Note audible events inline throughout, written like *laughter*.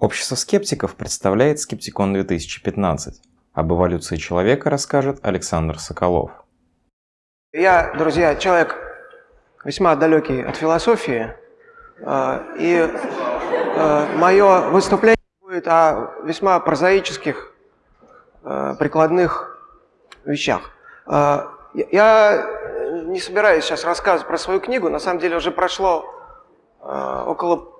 Общество скептиков представляет Скептикон 2015. Об эволюции человека расскажет Александр Соколов. Я, друзья, человек весьма далекий от философии, э, и э, мое выступление будет о весьма прозаических, э, прикладных вещах. Я не собираюсь сейчас рассказывать про свою книгу, на самом деле уже прошло около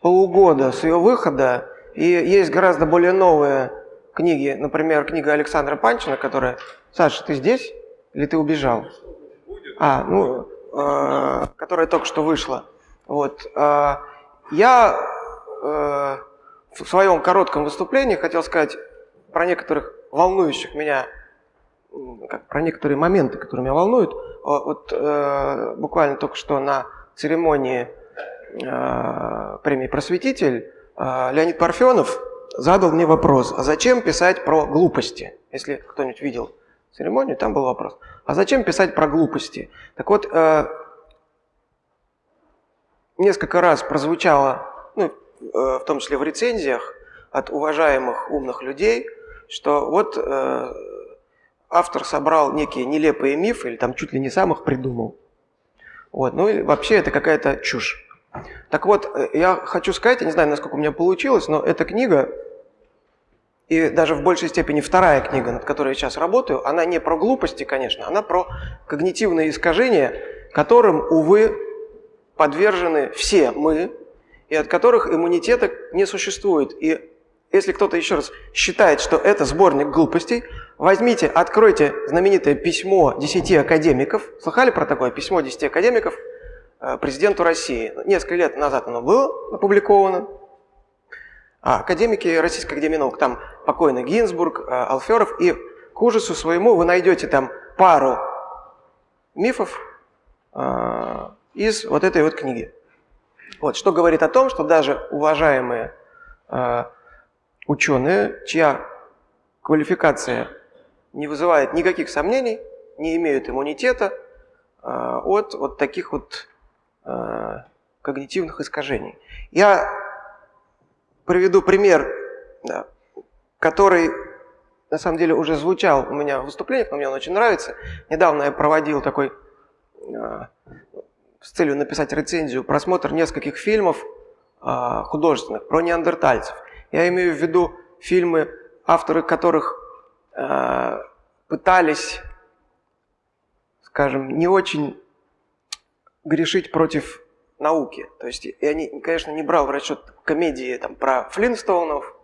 полугода с ее выхода, и есть гораздо более новые книги, например, книга Александра Панчина, которая... Саша, ты здесь или ты убежал? А, ну, э, которая только что вышла. Вот. Э, я э, в своем коротком выступлении хотел сказать про некоторых волнующих меня, как, про некоторые моменты, которые меня волнуют. Вот э, буквально только что на церемонии премии «Просветитель» э, Леонид Парфенов задал мне вопрос, а зачем писать про глупости? Если кто-нибудь видел церемонию, там был вопрос. А зачем писать про глупости? Так вот, э, несколько раз прозвучало, ну, в том числе в рецензиях от уважаемых умных людей, что вот автор собрал некие нелепые мифы, или там чуть ли не сам их придумал. Вот. Ну и вообще это какая-то чушь. Так вот, э, я хочу сказать, я не знаю, насколько у меня получилось, но эта книга, и даже в большей степени вторая книга, над которой я сейчас работаю, она не про глупости, конечно, она про когнитивные искажения, которым, увы, подвержены все мы, и от которых иммунитета не существует. И если кто-то еще раз считает, что это сборник глупостей, возьмите, откройте знаменитое письмо 10 академиков. Слыхали про такое письмо 10 академиков – президенту России. Несколько лет назад оно было опубликовано. А академики Российской Академии Наук, там покойный Гинзбург, э, Алферов, и к ужасу своему вы найдете там пару мифов э, из вот этой вот книги. Вот, что говорит о том, что даже уважаемые э, ученые, чья квалификация не вызывает никаких сомнений, не имеют иммунитета э, от вот таких вот Э, когнитивных искажений. Я приведу пример, который на самом деле уже звучал у меня в выступлениях, но мне он очень нравится. Недавно я проводил такой, э, с целью написать рецензию, просмотр нескольких фильмов э, художественных про неандертальцев. Я имею в виду фильмы, авторы которых пытались, скажем, не очень грешить против науки. То есть я, не, конечно, не брал в расчет комедии там, про Флинстоунов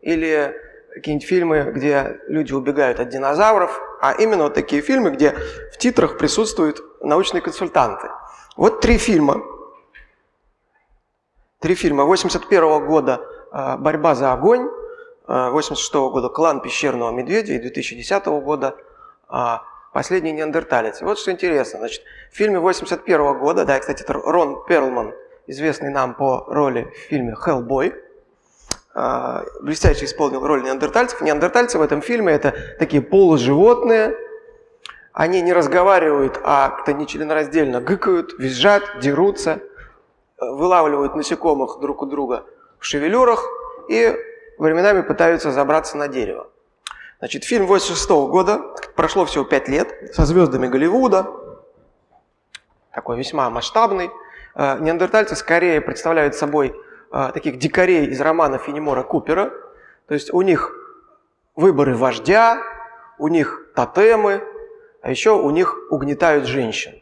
или какие-нибудь фильмы, где люди убегают от динозавров, а именно вот такие фильмы, где в титрах присутствуют научные консультанты. Вот три фильма. Три фильма. 81 -го года а, «Борьба за огонь», 86 -го года «Клан пещерного медведя» и 2010 года а, Последний неандерталец. вот что интересно. Значит, в фильме 81 года, да, кстати, это Рон Перлман, известный нам по роли в фильме «Хеллбой», а, блестяще исполнил роль неандертальцев. Неандертальцы в этом фильме это такие полуживотные, они не разговаривают, а как-то нечленораздельно гыкают, визжат, дерутся, вылавливают насекомых друг у друга в шевелюрах и временами пытаются забраться на дерево. Значит, фильм 86 -го года, прошло всего 5 лет, со звездами Голливуда, такой весьма масштабный. Э, неандертальцы скорее представляют собой э, таких дикарей из романа Фенемора Купера. То есть у них выборы вождя, у них тотемы, а еще у них угнетают женщин.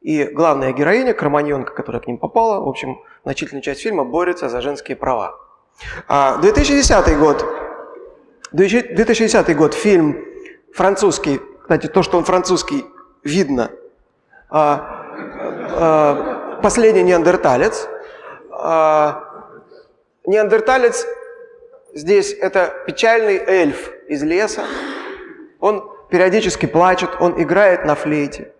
И главная героиня, Кроманьонка, которая к ним попала, в общем, значительная часть фильма борется за женские права. 2010 а, год 2010 год, фильм французский, кстати, то, что он французский, видно. А, а, «Последний неандерталец». А, неандерталец здесь это печальный эльф из леса. Он периодически плачет, он играет на флейте.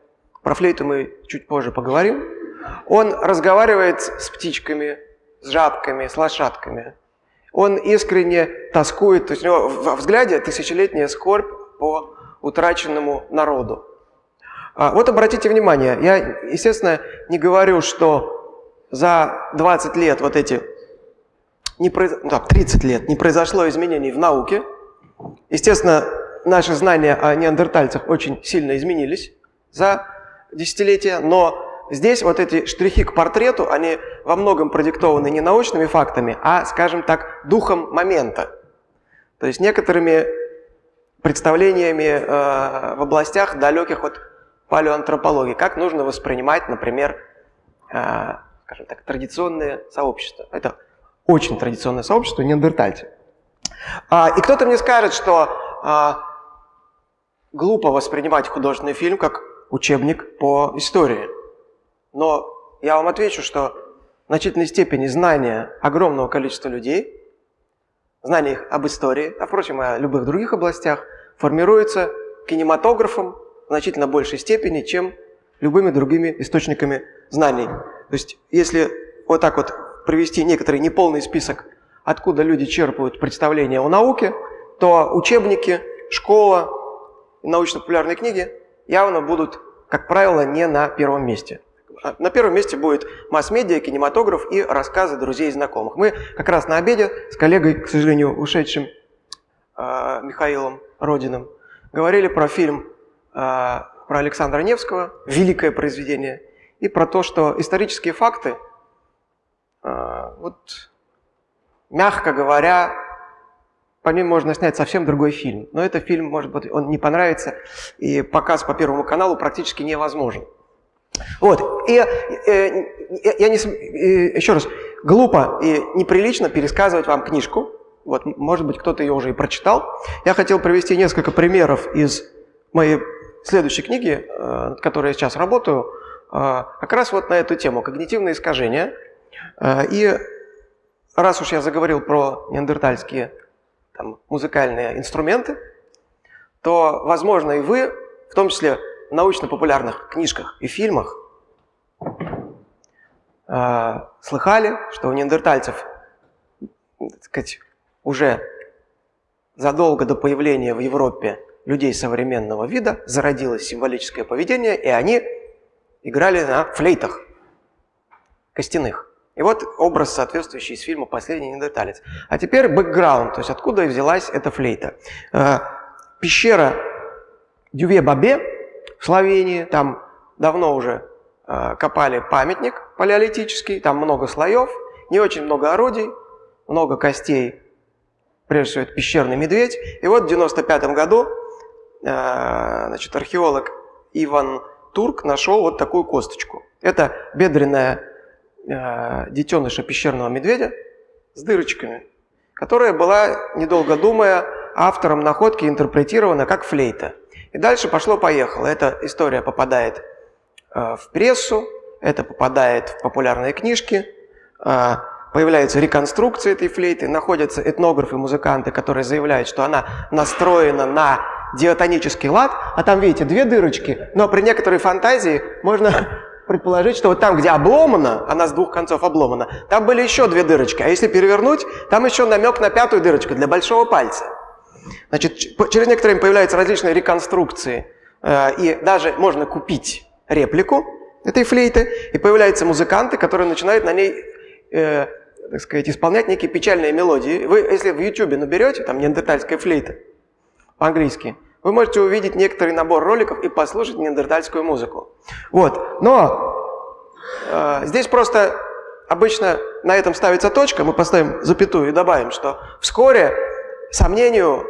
Про флейту мы чуть позже поговорим. Он разговаривает с птичками, с жабками, с лошадками он искренне тоскует, то есть у него во взгляде тысячелетняя скорбь по утраченному народу. А, вот обратите внимание, я, естественно, не говорю, что за 20 лет вот эти не произ... ну, так, 30 лет не произошло изменений в науке. Естественно, наши знания о неандертальцах очень сильно изменились за десятилетия, но здесь вот эти штрихи к портрету, они во многом продиктованы не научными фактами, а, скажем так, духом момента. То есть некоторыми представлениями э, в областях, далеких от палеоантропологии, как нужно воспринимать, например, э, скажем так, традиционные сообщества. Это очень традиционное сообщество, неандертальцы. А, и кто-то мне скажет, что а, глупо воспринимать художественный фильм как учебник по истории. Но я вам отвечу, что в значительной степени знания огромного количества людей, знания их об истории, а впрочем, о любых других областях, формируется кинематографом в значительно большей степени, чем любыми другими источниками знаний. То есть, если вот так вот привести некоторый неполный список, откуда люди черпают представления о науке, то учебники, школа, научно-популярные книги явно будут, как правило, не на первом месте. На первом месте будет масс-медиа, кинематограф и рассказы друзей и знакомых. Мы как раз на обеде с коллегой, к сожалению, ушедшим э, Михаилом Родиным, говорили про фильм э, про Александра Невского, великое произведение, и про то, что исторические факты, вот, мягко говоря, по ним можно снять совсем другой фильм. Но этот фильм, может быть, он не понравится, и показ по Первому каналу практически невозможен. Вот, и э, я не, э, еще раз, глупо и неприлично пересказывать вам книжку, вот, может быть, кто-то ее уже и прочитал. Я хотел привести несколько примеров из моей следующей книги, э, над которой я сейчас работаю, э, как раз вот на эту тему – когнитивные искажения. Э, и раз уж я заговорил про неандертальские там, музыкальные инструменты, то, возможно, и вы, в том числе научно-популярных книжках и фильмах, э, слыхали, что у неандертальцев, так сказать, уже задолго до появления в Европе людей современного вида зародилось символическое поведение, и они играли на флейтах костяных. И вот образ, соответствующий из фильма «Последний неандерталец». А теперь бэкграунд, то есть откуда взялась эта флейта. Э, пещера Дюве-Бабе в Словении, там давно уже э, копали памятник палеолитический, там много слоев, не очень много орудий, много костей, прежде всего это пещерный медведь. И вот в 95 году э, значит, археолог Иван Турк нашел вот такую косточку. Это бедренная э, детеныша пещерного медведя с дырочками, которая была, недолго думая, автором находки интерпретирована как флейта. И дальше пошло-поехало. Эта история попадает э, в прессу, это попадает в популярные книжки, э, появляются реконструкции этой флейты, находятся этнографы, музыканты, которые заявляют, что она настроена на диатонический лад, а там, видите, две дырочки, но при некоторой фантазии можно *laughs* предположить, что вот там, где обломано, она с двух концов обломана, там были еще две дырочки. А если перевернуть, там еще намек на пятую дырочку для большого пальца. Значит, через некоторое время появляются различные реконструкции, э, и даже можно купить реплику этой флейты, и появляются музыканты, которые начинают на ней, э, так сказать, исполнять некие печальные мелодии. Вы, если в YouTube наберете, там, неандертальская флейта по-английски, вы можете увидеть некоторый набор роликов и послушать неандертальскую музыку. Вот. Но э, здесь просто обычно на этом ставится точка, мы поставим запятую и добавим, что вскоре сомнению,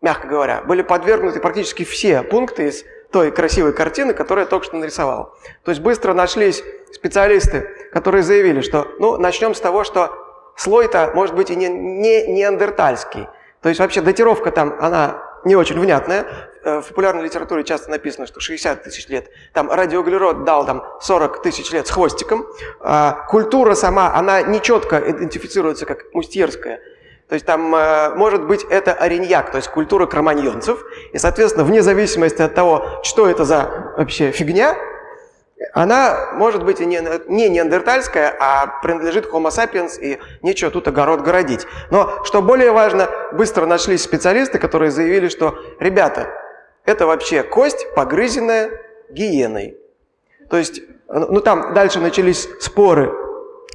мягко говоря, были подвергнуты практически все пункты из той красивой картины, которую я только что нарисовал. То есть быстро нашлись специалисты, которые заявили, что ну, начнем с того, что слой-то может быть и не, не неандертальский. То есть вообще датировка там, она не очень внятная. Э, в популярной литературе часто написано, что 60 тысяч лет. Там радиоуглерод дал там 40 тысяч лет с хвостиком. А культура сама, она нечетко идентифицируется как мустьерская. То есть там, э, может быть, это ареньяк, то есть культура кроманьонцев. И, соответственно, вне зависимости от того, что это за вообще фигня, она может быть и не, не неандертальская, а принадлежит Homo sapiens, и нечего тут огород городить. Но, что более важно, быстро нашлись специалисты, которые заявили, что, ребята, это вообще кость, погрызенная гиеной. То есть, ну там дальше начались споры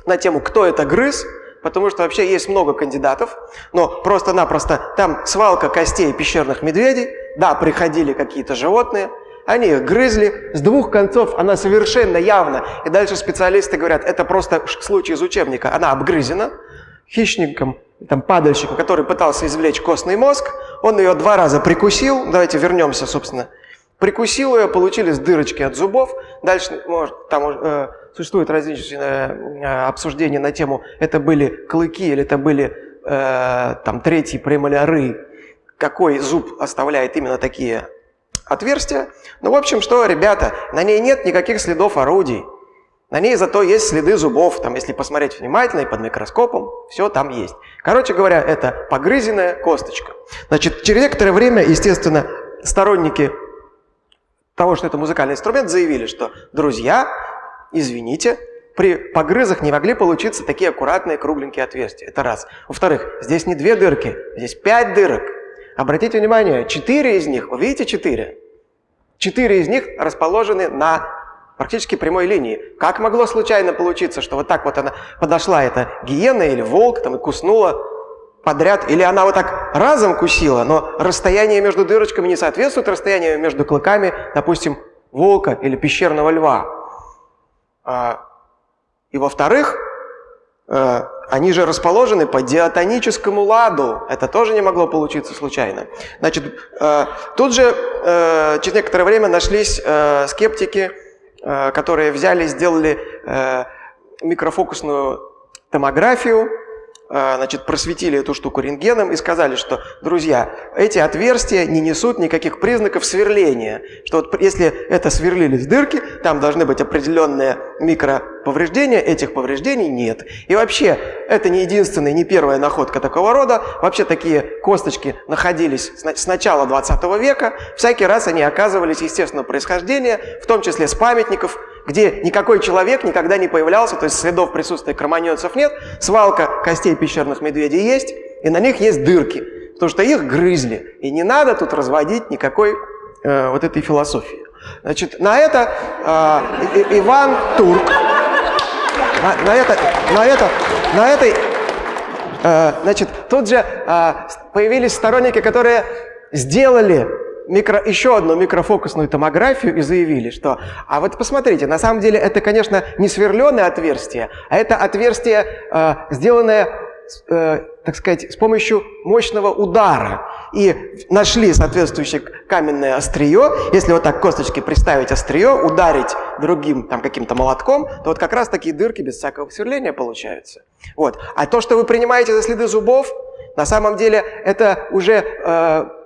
на тему, кто это грыз, потому что вообще есть много кандидатов, но просто-напросто там свалка костей пещерных медведей, да, приходили какие-то животные, они их грызли, с двух концов она совершенно явно, и дальше специалисты говорят, это просто случай из учебника, она обгрызена хищником, там, падальщиком, который пытался извлечь костный мозг, он ее два раза прикусил, давайте вернемся, собственно, прикусил ее, получились дырочки от зубов, дальше, может, там э, существует различные э, обсуждения на тему, это были клыки или это были э, там третьи премоляры, какой зуб оставляет именно такие отверстия. Ну, в общем, что, ребята, на ней нет никаких следов орудий. На ней зато есть следы зубов, там, если посмотреть внимательно и под микроскопом, все там есть. Короче говоря, это погрызенная косточка. Значит, через некоторое время, естественно, сторонники того, что это музыкальный инструмент, заявили, что, друзья, извините, при погрызах не могли получиться такие аккуратные кругленькие отверстия. Это раз. Во-вторых, здесь не две дырки, здесь пять дырок. Обратите внимание, четыре из них, вы видите четыре? Четыре из них расположены на практически прямой линии. Как могло случайно получиться, что вот так вот она подошла, эта гиена или волк, там и куснула подряд, или она вот так разом кусила, но расстояние между дырочками не соответствует расстоянию между клыками, допустим, волка или пещерного льва. А, и во-вторых, э, они же расположены по диатоническому ладу. Это тоже не могло получиться случайно. Значит, э, тут же э, через некоторое время нашлись скептики, которые взяли, сделали микрофокусную томографию, значит, просветили эту штуку рентгеном и сказали, что, друзья, эти отверстия не несут никаких признаков сверления, что вот если это сверлились дырки, там должны быть определенные микроповреждения, этих повреждений нет. И вообще, это не единственная, не первая находка такого рода, вообще такие косточки находились с начала 20 века, всякий раз они оказывались естественного происхождения, в том числе с памятников, где никакой человек никогда не появлялся, то есть следов присутствия кроманьонцев нет, свалка костей пещерных медведей есть, и на них есть дырки, потому что их грызли. И не надо тут разводить никакой э, вот этой философии. Значит, на это э, Иван Турк, на, на это, на это, на этой, э, значит, тут же э, появились сторонники, которые сделали микро, еще одну микрофокусную томографию и заявили, что, а вот посмотрите, на самом деле это, конечно, не сверленное отверстие, а это отверстие, э, сделанное, э, так сказать, с помощью мощного удара. И нашли соответствующее каменное острие. Если вот так косточки приставить острие, ударить другим там каким-то молотком, то вот как раз такие дырки без всякого сверления получаются. Вот. А то, что вы принимаете за следы зубов, на самом деле это уже... Э,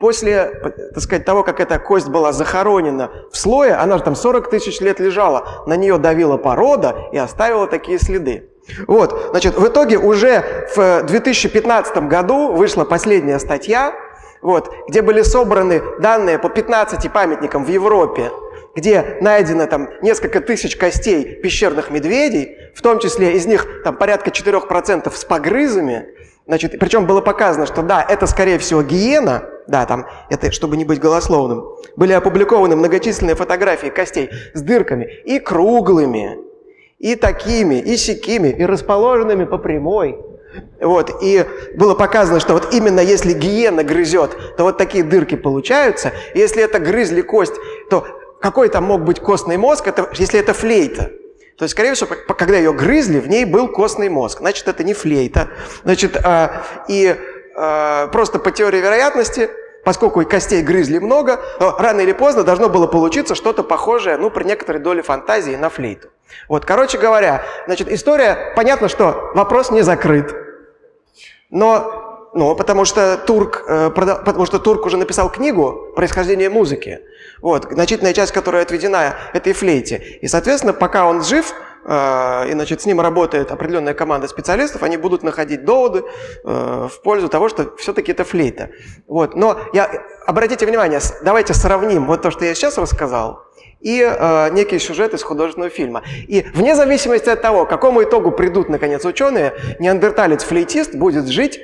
После, так сказать, того, как эта кость была захоронена в слое, она же там 40 тысяч лет лежала, на нее давила порода и оставила такие следы. Вот, значит, в итоге уже в 2015 году вышла последняя статья, вот, где были собраны данные по 15 памятникам в Европе, где найдено там несколько тысяч костей пещерных медведей, в том числе из них там порядка 4% с погрызами, Значит, причем было показано, что да, это скорее всего гиена, да, там, это чтобы не быть голословным, были опубликованы многочисленные фотографии костей с дырками и круглыми, и такими, и сякими, и расположенными по прямой. Вот, и было показано, что вот именно если гиена грызет, то вот такие дырки получаются. Если это грызли кость, то какой там мог быть костный мозг, это, если это флейта? То есть, скорее всего, когда ее грызли, в ней был костный мозг. Значит, это не флейта. Значит, а, и а, просто по теории вероятности, поскольку костей грызли много, рано или поздно должно было получиться что-то похожее, ну, при некоторой доле фантазии на флейту. Вот, короче говоря, значит, история, понятно, что вопрос не закрыт. Но ну, потому что Турк, э, потому что Турк уже написал книгу «Происхождение музыки», вот, значительная часть которая отведена этой флейте. И, соответственно, пока он жив, э, и значит, с ним работает определенная команда специалистов, они будут находить доводы э, в пользу того, что все-таки это флейта. Вот. Но я, обратите внимание, давайте сравним вот то, что я сейчас рассказал, и э, некий сюжет из художественного фильма. И вне зависимости от того, к какому итогу придут, наконец, ученые, неандерталец-флейтист будет жить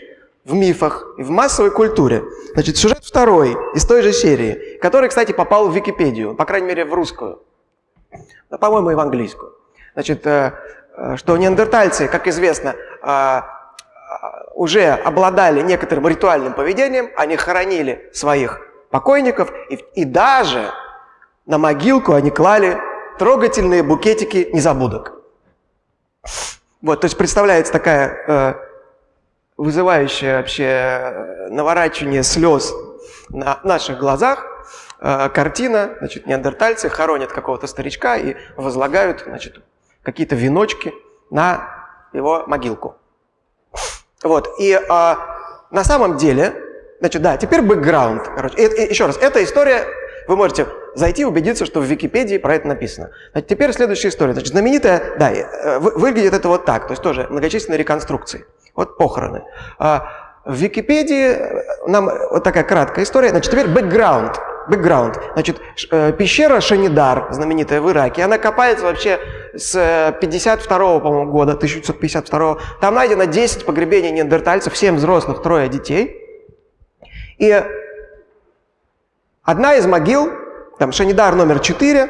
в мифах и в массовой культуре. Значит, сюжет второй из той же серии, который, кстати, попал в Википедию, по крайней мере, в русскую, но, по-моему, и в английскую. Значит, э, э, что неандертальцы, как известно, э, уже обладали некоторым ритуальным поведением, они хоронили своих покойников, и, и даже на могилку они клали трогательные букетики незабудок. Вот, то есть представляется такая вызывающая вообще э, наворачивание слез на наших глазах э, картина, значит, неандертальцы хоронят какого-то старичка и возлагают, значит, какие-то веночки на его могилку. Вот, и э, на самом деле, значит, да, теперь бэкграунд, короче. И, и, еще раз, эта история, вы можете зайти убедиться, что в Википедии про это написано. Значит, теперь следующая история. Значит, знаменитая, да, э, выглядит это вот так, то есть тоже многочисленные реконструкции. Вот похороны. А, в Википедии э, нам вот такая краткая история. Значит, теперь бэкграунд. Бэкграунд. Значит, э, пещера Шанидар, знаменитая в Ираке, она копается вообще с 52 -го, по-моему, года, 1952 Там найдено 10 погребений неандертальцев, 7 взрослых, трое детей. И одна из могил, там Шанидар номер 4,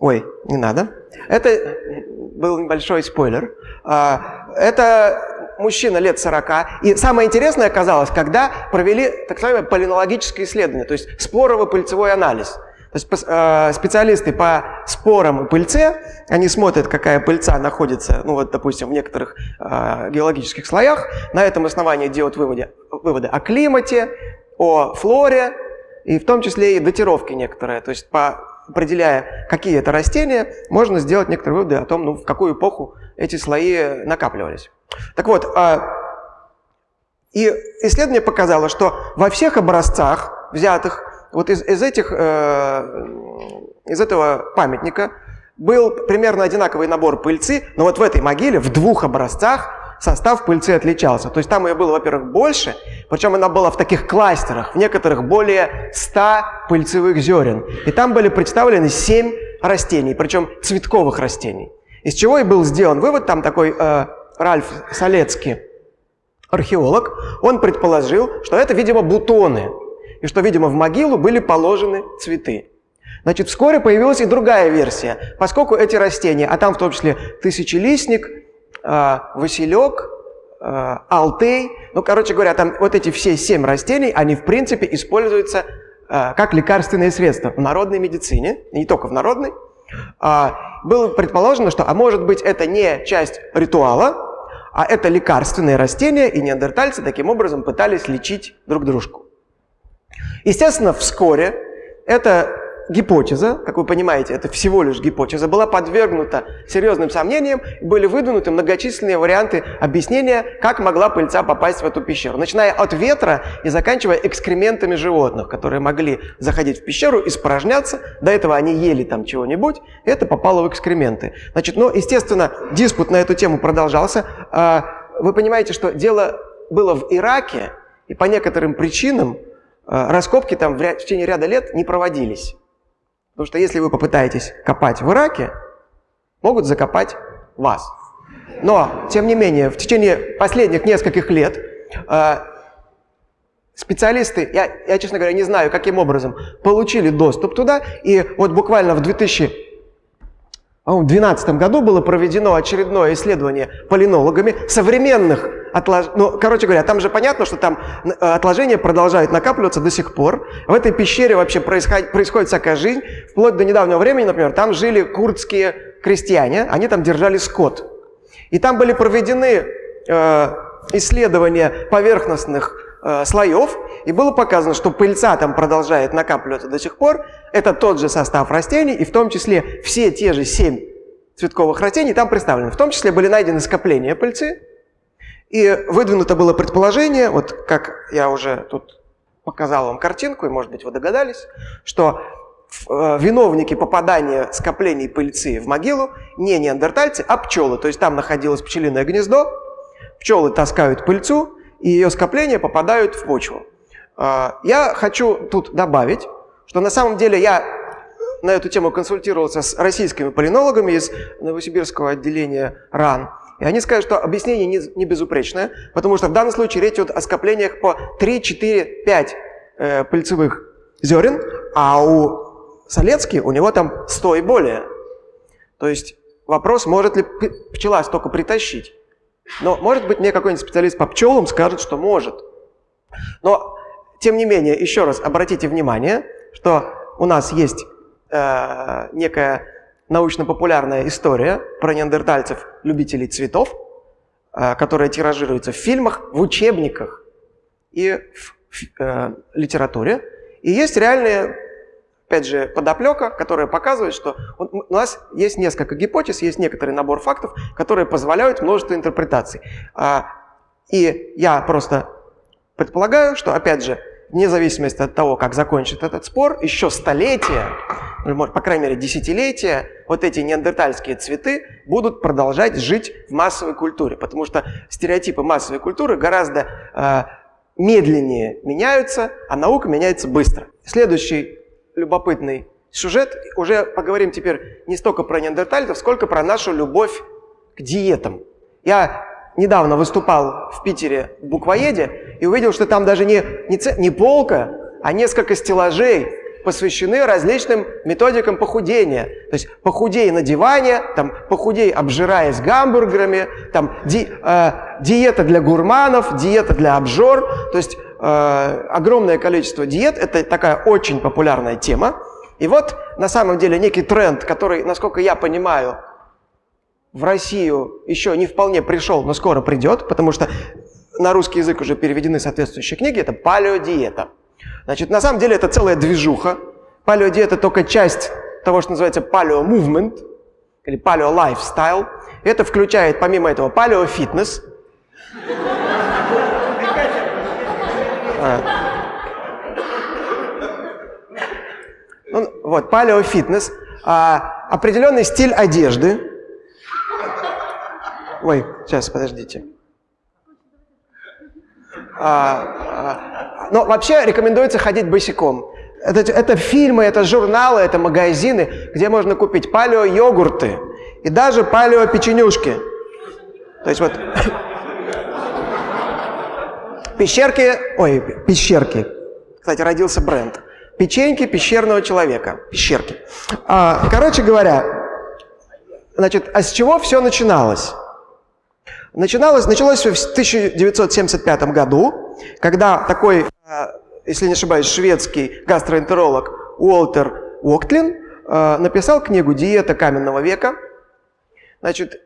ой, не надо, это был небольшой спойлер, а, это мужчина лет 40. И самое интересное оказалось, когда провели так называемое полинологическое исследование, то есть спорово-пыльцевой анализ. То есть э, специалисты по спорам и пыльце, они смотрят, какая пыльца находится, ну вот, допустим, в некоторых э, геологических слоях, на этом основании делают выводы, выводы о климате, о флоре, и в том числе и датировки некоторые. То есть по определяя, какие это растения, можно сделать некоторые выводы о том, ну, в какую эпоху эти слои накапливались. Так вот, а, и исследование показало, что во всех образцах, взятых вот из, из, этих, э, из этого памятника, был примерно одинаковый набор пыльцы, но вот в этой могиле в двух образцах состав пыльцы отличался. То есть там ее было, во-первых, больше, причем она была в таких кластерах, в некоторых более 100 пыльцевых зерен. И там были представлены 7 растений, причем цветковых растений. Из чего и был сделан вывод, там такой э, Ральф Солецкий, археолог, он предположил, что это, видимо, бутоны, и что, видимо, в могилу были положены цветы. Значит, вскоре появилась и другая версия, поскольку эти растения, а там в том числе тысячелистник, э, василек, алтей, ну, короче говоря, там вот эти все семь растений, они, в принципе, используются э, как лекарственные средства в народной медицине, не только в народной, а, было предположено, что, а может быть, это не часть ритуала, а это лекарственные растения, и неандертальцы таким образом пытались лечить друг дружку. Естественно, вскоре это гипотеза, как вы понимаете, это всего лишь гипотеза, была подвергнута серьезным сомнениям, были выдвинуты многочисленные варианты объяснения, как могла пыльца попасть в эту пещеру. Начиная от ветра и заканчивая экскрементами животных, которые могли заходить в пещеру, испражняться, до этого они ели там чего-нибудь, это попало в экскременты. Значит, ну, естественно, диспут на эту тему продолжался. А, вы понимаете, что дело было в Ираке, и по некоторым причинам а, раскопки там в течение ряда лет не проводились. Потому что если вы попытаетесь копать в Ираке, могут закопать вас. Но, тем не менее, в течение последних нескольких лет э, специалисты, я, я, честно говоря, не знаю, каким образом, получили доступ туда. И вот буквально в 2000 в 2012 году было проведено очередное исследование полинологами современных отложений. Ну, короче говоря, там же понятно, что там э, отложения продолжают накапливаться до сих пор. В этой пещере вообще происходит, происходит всякая жизнь. Вплоть до недавнего времени, например, там жили курдские крестьяне, они там держали скот. И там были проведены э, исследования поверхностных э, слоев, и было показано, что пыльца там продолжает накапливаться до сих пор. Это тот же состав растений, и в том числе все те же семь цветковых растений там представлены. В том числе были найдены скопления пыльцы, и выдвинуто было предположение, вот как я уже тут показал вам картинку, и может быть вы догадались, что э, виновники попадания скоплений пыльцы в могилу не неандертальцы, а пчелы. То есть там находилось пчелиное гнездо, пчелы таскают пыльцу, и ее скопления попадают в почву. А, я хочу тут добавить, что на самом деле я на эту тему консультировался с российскими полинологами из Новосибирского отделения РАН. И они скажут, что объяснение не, не безупречное, потому что в данном случае речь идет о скоплениях по 3, 4, 5 э, пыльцевых зерен, а у Солецки у него там 100 и более. То есть вопрос, может ли пчела столько притащить. Но, может быть, мне какой-нибудь специалист по пчелам скажет, что может. Но, тем не менее, еще раз обратите внимание, что у нас есть э, некая научно-популярная история про неандертальцев, любителей цветов, э, которая тиражируется в фильмах, в учебниках и в, э, литературе. И есть реальные опять же, подоплека, которая показывает, что у нас есть несколько гипотез, есть некоторый набор фактов, которые позволяют множество интерпретаций. А, и я просто предполагаю, что, опять же, вне зависимости от того, как закончит этот спор, еще столетия, или, по крайней мере, десятилетия, вот эти неандертальские цветы будут продолжать жить в массовой культуре, потому что стереотипы массовой культуры гораздо э, медленнее меняются, а наука меняется быстро. Следующий любопытный сюжет. Уже поговорим теперь не столько про неандертальцев, сколько про нашу любовь к диетам. Я недавно выступал в Питере в буквоеде и увидел, что там даже не, не, не полка, а несколько стеллажей посвящены различным методикам похудения. То есть похудей на диване, там, похудей обжираясь гамбургерами, там, ди, э, диета для гурманов, диета для обжор. То есть Э, огромное количество диет, это такая очень популярная тема. И вот на самом деле некий тренд, который, насколько я понимаю, в Россию еще не вполне пришел, но скоро придет, потому что на русский язык уже переведены соответствующие книги, это палеодиета. Значит, на самом деле это целая движуха. Палеодиета только часть того, что называется палео-мувмент или палео-лайфстайл. Это включает, помимо этого, палео-фитнес – А. Ну, вот, палеофитнес, а, определенный стиль одежды. Ой, сейчас, подождите. А, а, но вообще рекомендуется ходить босиком. Это, это фильмы, это журналы, это магазины, где можно купить палео-йогурты и даже палео-печенюшки. То есть вот *laughs* Пещерки, ой, пещерки. Кстати, родился бренд. Печеньки пещерного человека. Пещерки. А, короче говоря, значит, а с чего все начиналось? Начиналось, началось в 1975 году, когда такой, а, если не ошибаюсь, шведский гастроэнтеролог Уолтер Уоктлин а, написал книгу «Диета каменного века». Значит,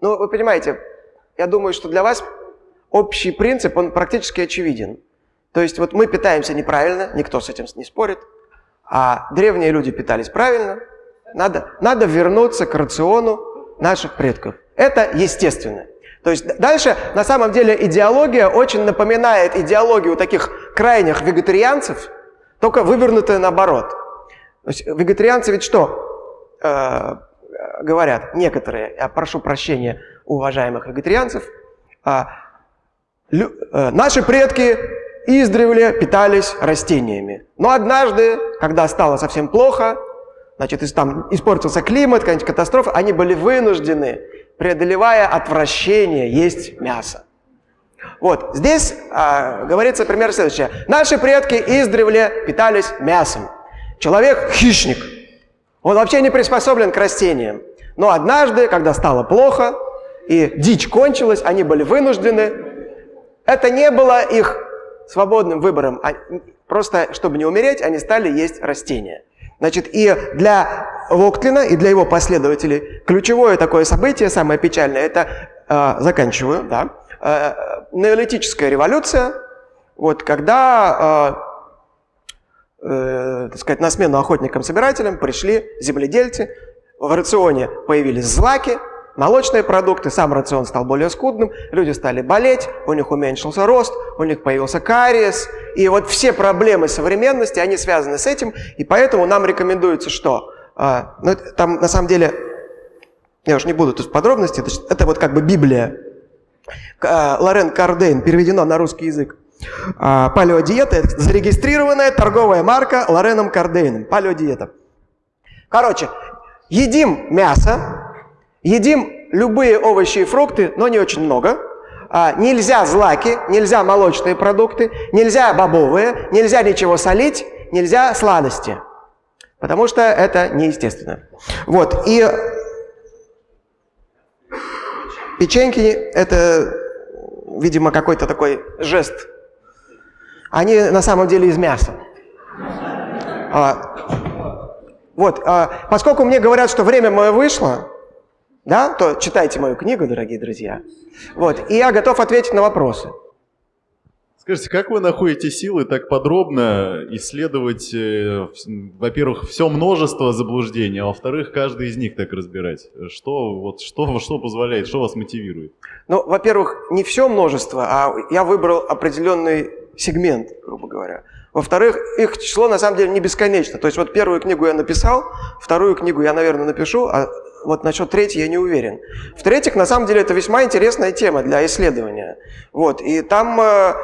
ну, вы понимаете, я думаю, что для вас общий принцип, он практически очевиден. То есть вот мы питаемся неправильно, никто с этим не спорит, а древние люди питались правильно. Надо, надо вернуться к рациону наших предков. Это естественно. То есть дальше, на самом деле, идеология очень напоминает идеологию таких крайних вегетарианцев, только вывернутая наоборот. То есть вегетарианцы ведь что э, говорят? Некоторые, я прошу прощения уважаемых вегетарианцев, э, Э, наши предки издревле питались растениями. Но однажды, когда стало совсем плохо, значит, там испортился климат, какая-нибудь катастрофа, они были вынуждены, преодолевая отвращение, есть мясо. Вот, здесь а, говорится пример следующее. Наши предки издревле питались мясом. Человек – хищник. Он вообще не приспособлен к растениям. Но однажды, когда стало плохо, и дичь кончилась, они были вынуждены это не было их свободным выбором. Просто, чтобы не умереть, они стали есть растения. Значит, и для Локтлина, и для его последователей ключевое такое событие, самое печальное, это, э, заканчиваю, да, э, неолитическая революция, вот, когда, э, э, так сказать, на смену охотникам-собирателям пришли земледельцы, в рационе появились злаки, молочные продукты, сам рацион стал более скудным, люди стали болеть, у них уменьшился рост, у них появился кариес. И вот все проблемы современности, они связаны с этим, и поэтому нам рекомендуется что? А, ну, там на самом деле, я уж не буду тут в подробности, это, это вот как бы Библия. А, Лорен Кардейн, переведено на русский язык. А, палеодиета – это зарегистрированная торговая марка Лореном Кардейном. Палеодиета. Короче, едим мясо, Едим любые овощи и фрукты, но не очень много. А, нельзя злаки, нельзя молочные продукты, нельзя бобовые, нельзя ничего солить, нельзя сладости. Потому что это неестественно. Вот, и Печеньки – это, видимо, какой-то такой жест. Они на самом деле из мяса. А, вот, а, поскольку мне говорят, что время мое вышло, да, то читайте мою книгу, дорогие друзья. Вот, и я готов ответить на вопросы. Скажите, как вы находите силы так подробно исследовать, э, во-первых, все множество заблуждений, а во-вторых, каждый из них так разбирать? Что, вот, что, что позволяет, что вас мотивирует? Ну, во-первых, не все множество, а я выбрал определенный сегмент, грубо говоря. Во-вторых, их число на самом деле не бесконечно. То есть вот первую книгу я написал, вторую книгу я, наверное, напишу, а вот насчет третьей я не уверен. В-третьих, на самом деле это весьма интересная тема для исследования. Вот, и там э,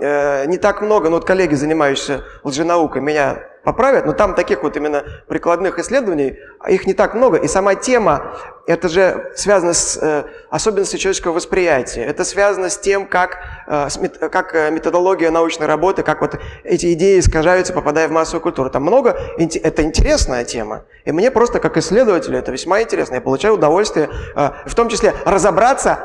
э, не так много, ну вот коллеги, занимающиеся лженаукой, меня поправят, но там таких вот именно прикладных исследований, их не так много. И сама тема, это же связано с э, особенностью человеческого восприятия. Это связано с тем, как, э, с мет, как э, методология научной работы, как вот эти идеи искажаются, попадая в массовую культуру. Там много, это интересная тема. И мне просто как исследователю это весьма интересно. Я получаю удовольствие, э, в том числе разобраться,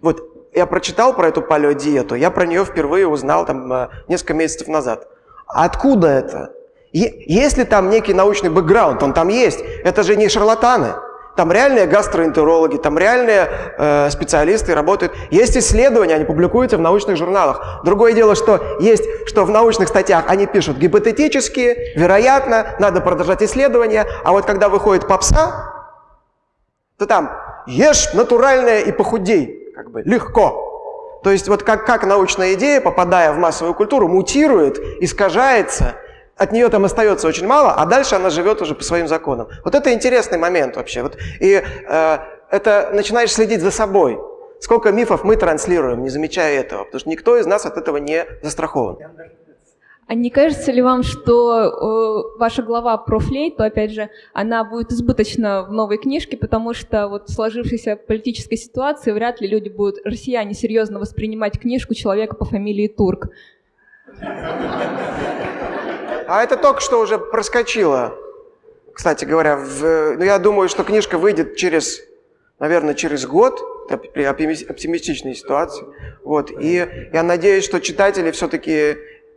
вот я прочитал про эту палеодиету, я про нее впервые узнал там э, несколько месяцев назад. Откуда это? Есть ли там некий научный бэкграунд? Он там есть. Это же не шарлатаны. Там реальные гастроэнтерологи, там реальные э, специалисты работают. Есть исследования, они публикуются в научных журналах. Другое дело, что есть, что в научных статьях они пишут гипотетически, вероятно, надо продолжать исследования. А вот когда выходит попса, то там ешь натуральное и похудей. Как бы легко. То есть вот как, как научная идея, попадая в массовую культуру, мутирует, искажается – от нее там остается очень мало, а дальше она живет уже по своим законам. Вот это интересный момент вообще. Вот, и э, это начинаешь следить за собой. Сколько мифов мы транслируем, не замечая этого, потому что никто из нас от этого не застрахован. А не кажется ли вам, что э, ваша глава про флейту, опять же, она будет избыточна в новой книжке, потому что вот в сложившейся политической ситуации вряд ли люди будут, россияне, серьезно воспринимать книжку человека по фамилии Турк? А это только что уже проскочило. Кстати говоря, в, ну, я думаю, что книжка выйдет через, наверное, через год, при оптимистичной ситуации. Вот. И я надеюсь, что читатели все-таки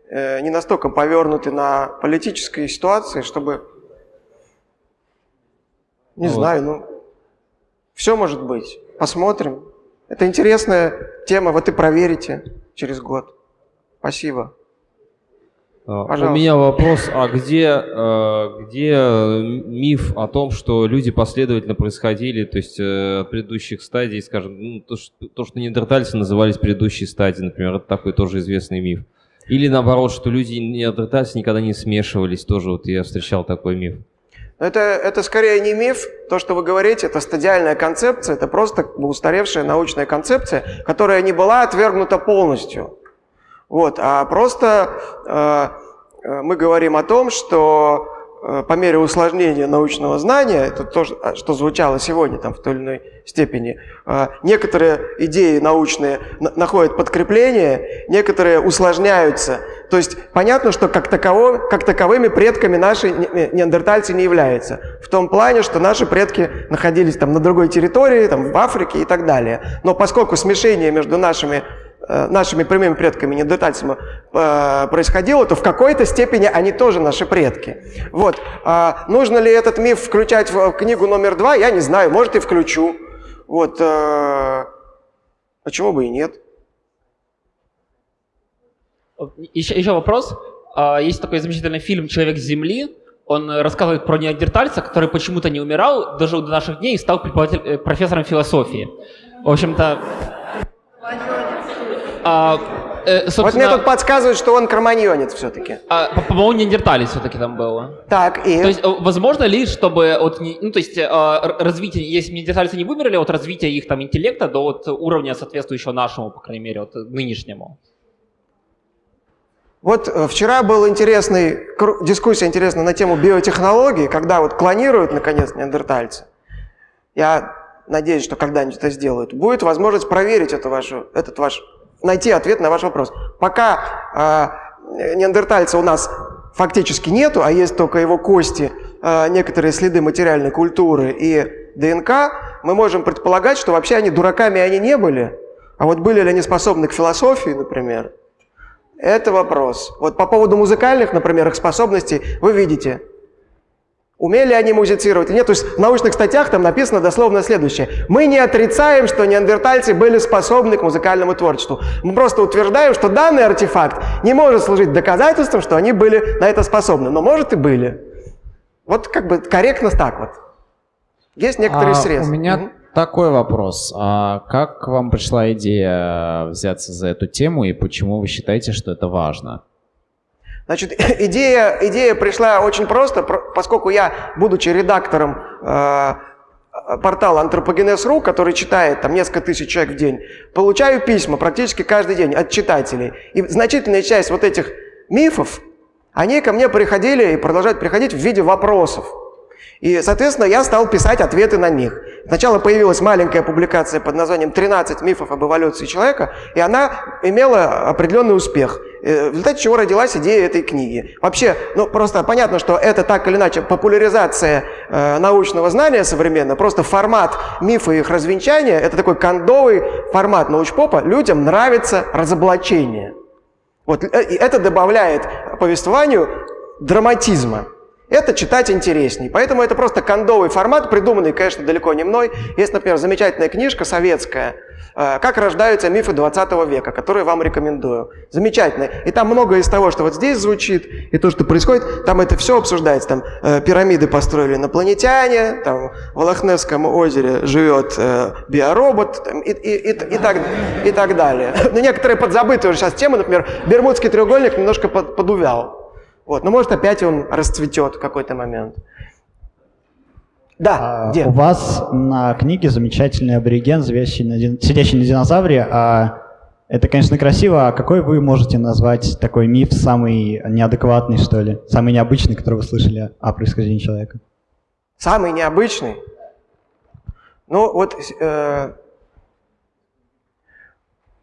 э, не настолько повернуты на политической ситуации, чтобы... Не вот. знаю, ну... Все может быть. Посмотрим. Это интересная тема, вот и проверите через год. Спасибо. Пожалуйста. У меня вопрос, а где, а, где миф о том, что люди последовательно происходили, то есть э, от предыдущих стадий, скажем, ну, то, что, то, что неандертальцы назывались предыдущей стадией, например, это такой тоже известный миф. Или наоборот, что люди неандертальцы никогда не смешивались, тоже вот я встречал такой миф. Это, это скорее не миф, то, что вы говорите, это стадиальная концепция, это просто устаревшая научная концепция, которая не была отвергнута полностью. Вот, а просто э, э, мы говорим о том, что э, по мере усложнения научного знания, это то, что звучало сегодня там, в той или иной степени, некоторые идеи научные находят подкрепление, некоторые усложняются. То есть понятно, что как, таково, как таковыми предками наши неандертальцы не являются. В том плане, что наши предки находились там на другой территории, там, в Африке и так далее. Но поскольку смешение между нашими нашими прямыми предками, неандертальцами, э, происходило, то в какой-то степени они тоже наши предки. Вот. А нужно ли этот миф включать в книгу номер два, я не знаю, может и включу. Вот. Э, почему бы и нет? Еще, еще вопрос. А, есть такой замечательный фильм «Человек с Земли». Он рассказывает про неандертальца, который почему-то не умирал, дожил до наших дней и стал профессором философии. В общем-то... А, э, собственно... Вот мне тут подсказывают, что он кроманьонец все-таки. А, по-моему, неандерталец все-таки там было. Так, и? То есть, э, возможно ли, чтобы от, ну, то есть, э, развитие, если неандертальцы не вымерли, от развития их там интеллекта до вот уровня соответствующего нашему, по крайней мере, вот нынешнему? Вот э, вчера была интересный, дискуссия интересная на тему биотехнологий, когда вот клонируют, наконец, неандертальца. Я надеюсь, что когда-нибудь это сделают. Будет возможность проверить это вашу, этот ваш найти ответ на ваш вопрос. Пока э, неандертальца у нас фактически нету, а есть только его кости, э, некоторые следы материальной культуры и ДНК, мы можем предполагать, что вообще они дураками они не были, а вот были ли они способны к философии, например, это вопрос. Вот по поводу музыкальных, например, их способностей вы видите – Умели они музицировать или нет? То есть в научных статьях там написано дословно следующее. Мы не отрицаем, что неандертальцы были способны к музыкальному творчеству. Мы просто утверждаем, что данный артефакт не может служить доказательством, что они были на это способны. Но может и были. Вот как бы корректно так вот. Есть некоторые а средства. У меня угу. такой вопрос. А как вам пришла идея взяться за эту тему и почему вы считаете, что это важно? Значит, *laughs* идея, идея пришла очень просто, поскольку я, будучи редактором э, портала Антропогенез.ру, который читает там несколько тысяч человек в день, получаю письма практически каждый день от читателей. И значительная часть вот этих мифов, они ко мне приходили и продолжают приходить в виде вопросов. И, соответственно, я стал писать ответы на них. Сначала появилась маленькая публикация под названием «13 мифов об эволюции человека», и она имела определенный успех, э, в результате чего родилась идея этой книги. Вообще, ну просто понятно, что это так или иначе популяризация э, научного знания современно, просто формат мифа и их развенчания, это такой кондовый формат научпопа, людям нравится разоблачение. Вот, э, и это добавляет повествованию драматизма. Это читать интересней. Поэтому это просто кондовый формат, придуманный, конечно, далеко не мной. Есть, например, замечательная книжка советская э, «Как рождаются мифы 20 века», которую вам рекомендую. Замечательная. И там многое из того, что вот здесь звучит, и то, что происходит, там это все обсуждается. Там э, пирамиды построили инопланетяне, там в Лохнесском озере живет э, биоробот там, и, и, и, и, так, и так далее. Но некоторые подзабытые уже сейчас темы, например, Бермудский треугольник немножко под, подувял. Вот, но может опять он расцветет в какой-то момент. Да, а, где? У вас на книге замечательный абориген, сидящий на, дин... сидящий на динозавре. А это, конечно, красиво. А какой вы можете назвать такой миф самый неадекватный, что ли? Самый необычный, который вы слышали о происхождении человека? Самый необычный? Ну, вот э,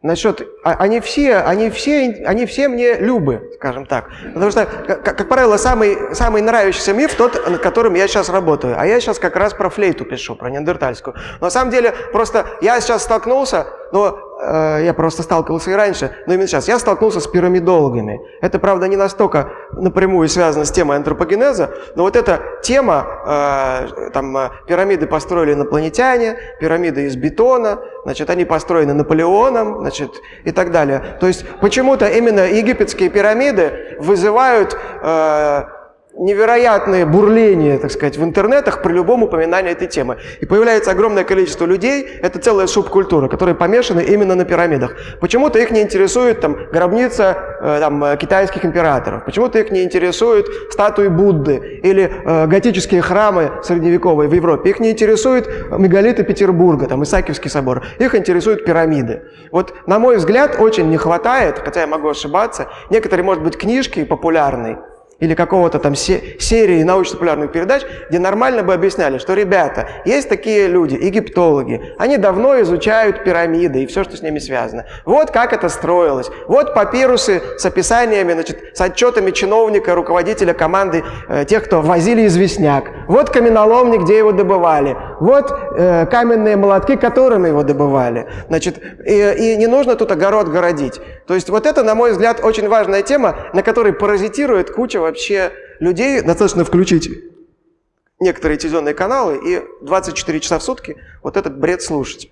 Насчет, а, они все, они все, они все мне любы, скажем так. Потому что, как, как правило, самый, самый нравящийся миф тот, над которым я сейчас работаю. А я сейчас как раз про флейту пишу, про неандертальскую. Но на самом деле, просто я сейчас столкнулся, но Э, я просто сталкивался и раньше, но именно сейчас, я столкнулся с пирамидологами. Это, правда, не настолько напрямую связано с темой антропогенеза, но вот эта тема, э, там, э, пирамиды построили инопланетяне, пирамиды из бетона, значит, они построены Наполеоном, значит, и так далее. То есть почему-то именно египетские пирамиды вызывают невероятное бурление, так сказать, в интернетах при любом упоминании этой темы. И появляется огромное количество людей, это целая субкультура, которые помешаны именно на пирамидах. Почему-то их не интересует там, гробница э, там, э, китайских императоров, почему-то их не интересуют статуи Будды или э, готические храмы средневековые в Европе, их не интересуют мегалиты Петербурга, там, Исаакиевский собор, их интересуют пирамиды. Вот, на мой взгляд, очень не хватает, хотя я могу ошибаться, некоторые, может быть, книжки популярные, или какого-то там серии научно-популярных передач, где нормально бы объясняли, что, ребята, есть такие люди, египтологи, они давно изучают пирамиды и все, что с ними связано. Вот как это строилось. Вот папирусы с описаниями, значит, с отчетами чиновника, руководителя команды, э, тех, кто возили известняк. Вот каменоломни, где его добывали. Вот э, каменные молотки, которыми его добывали. Значит, и, и не нужно тут огород городить. То есть вот это, на мой взгляд, очень важная тема, на которой паразитирует куча вообще людей. Достаточно включить некоторые телевизионные каналы и 24 часа в сутки вот этот бред слушать.